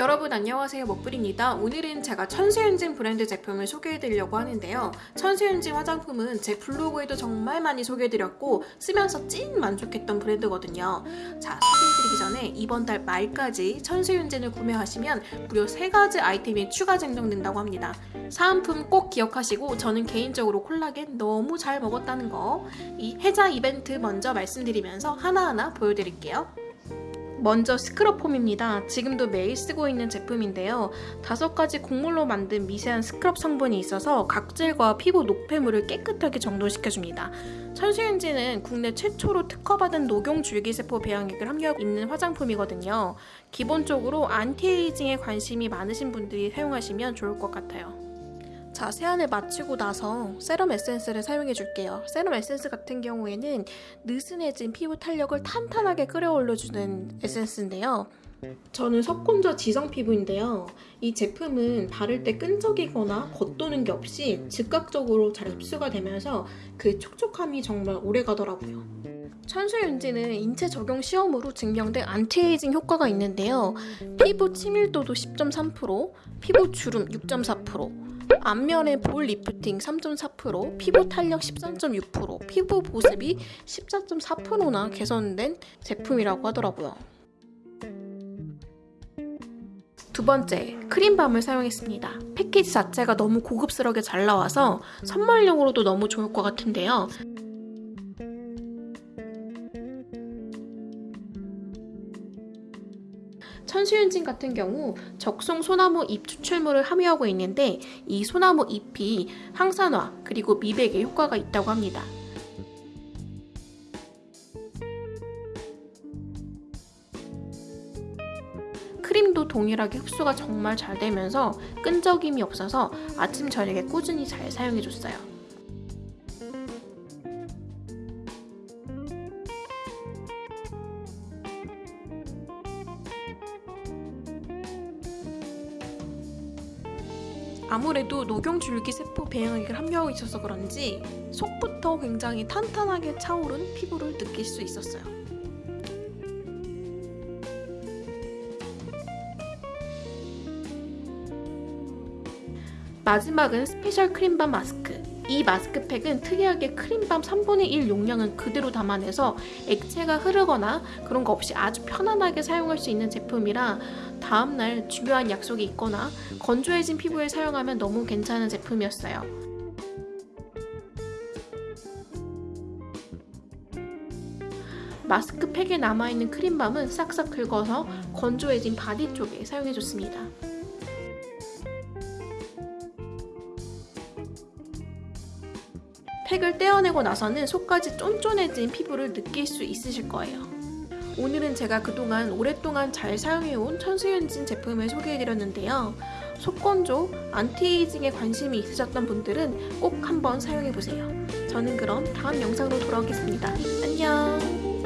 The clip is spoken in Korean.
여러분 안녕하세요. 먹불입니다. 오늘은 제가 천수윤진 브랜드 제품을 소개해드리려고 하는데요. 천수윤진 화장품은 제 블로그에도 정말 많이 소개해드렸고 쓰면서 찐 만족했던 브랜드거든요. 자 소개해드리기 전에 이번 달 말까지 천수윤진을 구매하시면 무려 3가지 아이템이 추가 증정된다고 합니다. 사은품 꼭 기억하시고 저는 개인적으로 콜라겐 너무 잘 먹었다는 거 이 해자 이벤트 먼저 말씀드리면서 하나하나 보여드릴게요 먼저 scrub foam입니다. 지금도 매일 쓰고 있는 제품인데요. 다섯 가지 곡물로 만든 미세한 스크럽 성분이 있어서 각질과 피부 노폐물을 깨끗하게 정돈시켜줍니다. 천수윤지는 국내 최초로 특허받은 녹용 줄기세포 배양액을 함유하고 있는 화장품이거든요. 기본적으로 anti-aging에 관심이 많으신 분들이 사용하시면 좋을 것 같아요. 자, 세안을 마치고 나서 세럼 에센스를 사용해 줄게요. 세럼 에센스 같은 경우에는 느슨해진 피부 탄력을 탄탄하게 끌어올려주는 에센스인데요. 저는 속건조 지성 피부인데요. 이 제품은 바를 때 끈적이거나 겉도는 게 없이 즉각적으로 잘 흡수가 되면서 그 촉촉함이 정말 오래 가더라고요. 천수윤지는 인체 적용 시험으로 증명된 안티에이징 효과가 있는데요. 피부 치밀도도 10.3%, 피부 주름 6.4%, 안면의 볼 리프팅 3.4%, 피부 탄력 13.6%, 피부 보습이 14.4%나 개선된 제품이라고 하더라고요. 두 번째, 크림밤을 사용했습니다. 패키지 자체가 너무 고급스럽게 잘 나와서 선물용으로도 너무 좋을 것 같은데요. 천수윤진 같은 경우 적송 소나무 잎 추출물을 함유하고 있는데 이 소나무 잎이 항산화 그리고 미백에 효과가 있다고 합니다. 크림도 동일하게 흡수가 정말 잘 되면서 끈적임이 없어서 아침 저녁에 꾸준히 잘 사용해줬어요. 아무래도 녹용줄기세포 배양액을 함유하고 있어서 그런지 속부터 굉장히 탄탄하게 차오른 피부를 느낄 수 있었어요. 마지막은 special 크림 balm 마스크. 이 마스크팩은 특이하게 크림 balm 3분의 1 용량은 그대로 담아내서 액체가 흐르거나 그런 거 없이 아주 편안하게 사용할 수 있는 제품이라 다음날 중요한 약속이 있거나 건조해진 피부에 사용하면 너무 괜찮은 제품이었어요. 마스크팩에 남아있는 크림 balm은 싹싹 긁어서 건조해진 바디 쪽에 사용해줬습니다. 팩을 떼어내고 나서는 속까지 쫀쫀해진 피부를 느낄 수 있으실 거예요. 오늘은 제가 그동안 오랫동안 잘 사용해온 천수연진 제품을 소개해드렸는데요. 속건조, anti-aging에 관심이 있으셨던 분들은 꼭 한번 사용해보세요. 저는 그럼 다음 영상으로 돌아오겠습니다. 안녕!